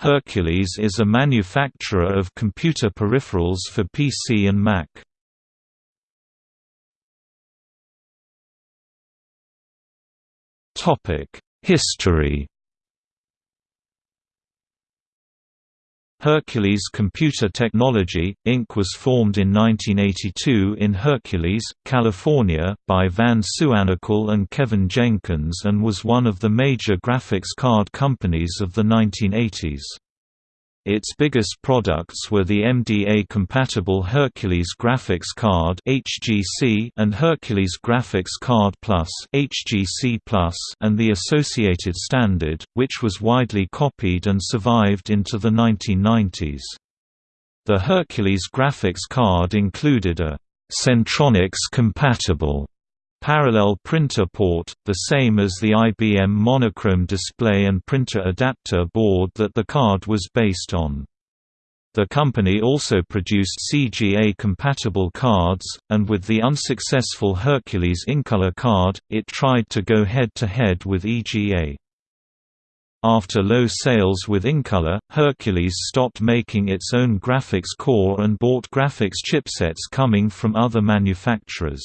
Hercules is a manufacturer of computer peripherals for PC and Mac. History Hercules Computer Technology, Inc. was formed in 1982 in Hercules, California, by Van Suwannukul and Kevin Jenkins and was one of the major graphics card companies of the 1980s. Its biggest products were the MDA-compatible Hercules Graphics Card (HGC) and Hercules Graphics Card Plus (HGC Plus) and the associated standard, which was widely copied and survived into the 1990s. The Hercules graphics card included a Centronics-compatible parallel printer port, the same as the IBM monochrome display and printer adapter board that the card was based on. The company also produced CGA-compatible cards, and with the unsuccessful Hercules Incolor card, it tried to go head-to-head -head with EGA. After low sales with Incolor, Hercules stopped making its own graphics core and bought graphics chipsets coming from other manufacturers.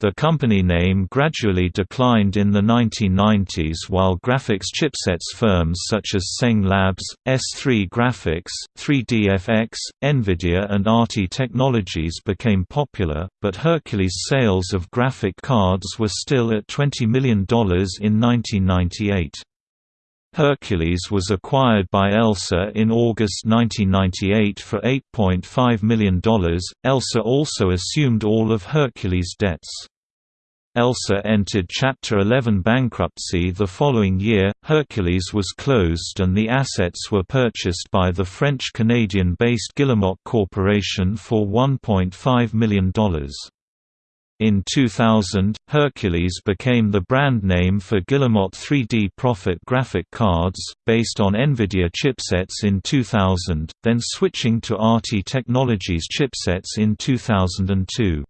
The company name gradually declined in the 1990s while graphics chipsets firms such as Tseng Labs, S3 Graphics, 3DFX, Nvidia and ATI Technologies became popular, but Hercules sales of graphic cards were still at $20 million in 1998. Hercules was acquired by ELSA in August 1998 for $8.5 million. ELSA also assumed all of Hercules' debts. ELSA entered Chapter 11 bankruptcy the following year, Hercules was closed and the assets were purchased by the French-Canadian-based Guillemot Corporation for $1.5 million. In 2000, Hercules became the brand name for Guillemot 3D Prophet graphic cards, based on NVIDIA chipsets in 2000, then switching to ATI Technologies chipsets in 2002.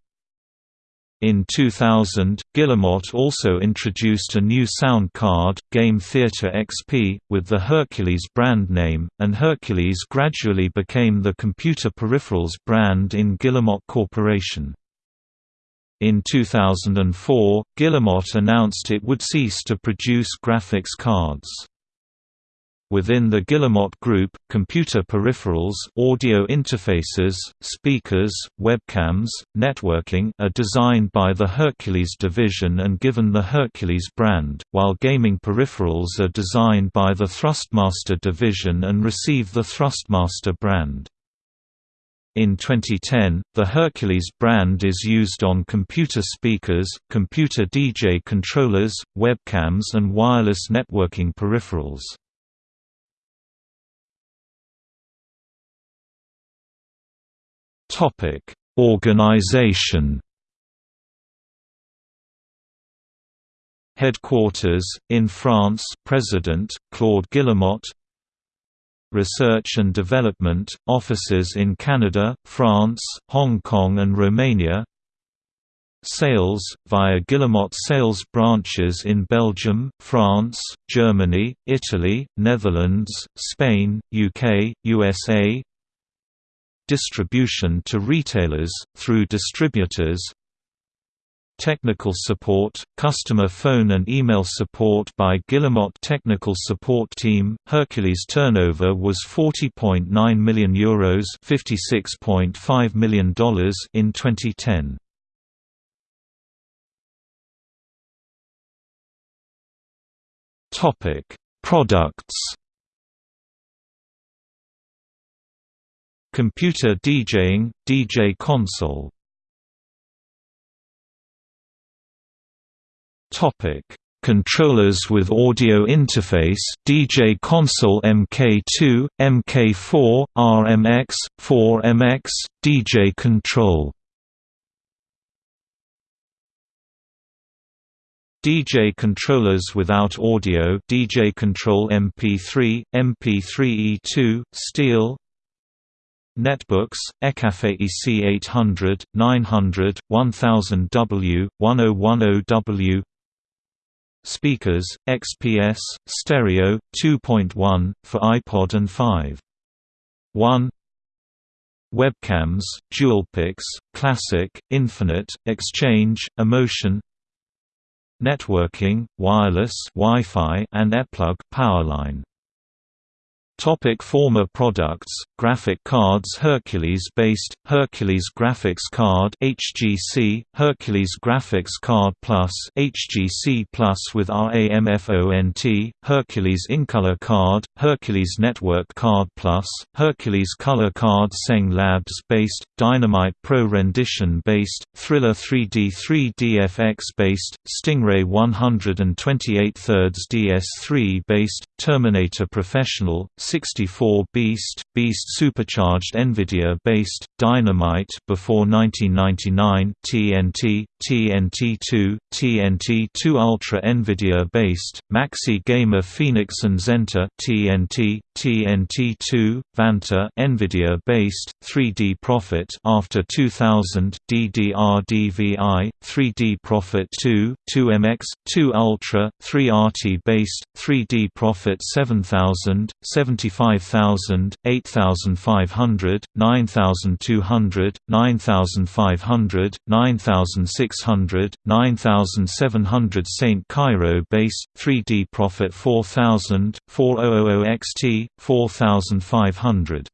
In 2000, Guillemot also introduced a new sound card, Game Theater XP, with the Hercules brand name, and Hercules gradually became the computer peripherals brand in Guillemot Corporation. In 2004, Guillemot announced it would cease to produce graphics cards. Within the Guillemot Group, computer peripherals audio interfaces, speakers, webcams, networking are designed by the Hercules division and given the Hercules brand, while gaming peripherals are designed by the Thrustmaster division and receive the Thrustmaster brand. In 2010, the Hercules brand is used on computer speakers, computer DJ controllers, webcams and wireless networking peripherals. Organization Headquarters, in France President, Claude Guillemot Research and Development, offices in Canada, France, Hong Kong and Romania. Sales, via Guillemot sales branches in Belgium, France, Germany, Italy, Netherlands, Spain, UK, USA Distribution to retailers, through distributors Technical support, customer phone and email support by Guillemot Technical Support Team. Hercules turnover was 40.9 million euros, $56.5 million in 2010. Topic: Products. Computer DJing, DJ console Topic: Controllers with audio interface DJ console MK2, MK4, RMX, 4MX, DJ control. DJ controllers without audio DJ Control MP3, MP3E2, Steel. Netbooks, Ecafe EC800, 900, 1000W, 1010W speakers, XPS, stereo, 2.1, for iPod and 5. 1 Webcams, DualPix, Classic, Infinite, Exchange, Emotion. Networking, wireless Wi-Fi and ePlug powerline Topic former products Graphic cards Hercules based Hercules Graphics Card HGC Hercules Graphics Card Plus HGC Plus with RAMFONT Hercules Incolor Card Hercules Network Card Plus Hercules Color Card Tseng Labs based Dynamite Pro Rendition based Thriller 3D 3DFX based Stingray 128 thirds DS3 based Terminator Professional 64 Beast, Beast supercharged NVIDIA-based, Dynamite before 1999 TNT, TNT2, TNT2 Ultra NVIDIA-based, Maxi Gamer Phoenix and Xentor TNT, TNT2, Vanta NVIDIA-based, 3D Prophet after 2000, DDR-DVI, 3D Prophet 2, 2MX, 2 Ultra, 3RT-based, 3D Prophet 7000, 75000, 8500, 9200, 9500, 9600, 9700 ST Kyro base, 3D Prophet 4000, 4000 XT, 4500